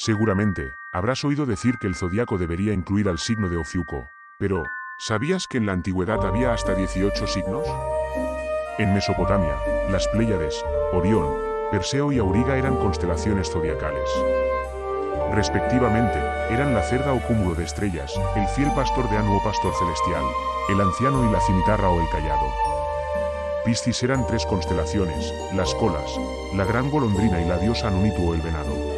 Seguramente, habrás oído decir que el zodiaco debería incluir al signo de Ofiuco, pero, ¿sabías que en la antigüedad había hasta 18 signos? En Mesopotamia, las Pléyades, Orión, Perseo y Auriga eran constelaciones zodiacales. Respectivamente, eran la cerda o cúmulo de estrellas, el fiel pastor de Anu o pastor celestial, el anciano y la cimitarra o el callado. Piscis eran tres constelaciones, las colas, la gran golondrina y la diosa Nunitu o el venado.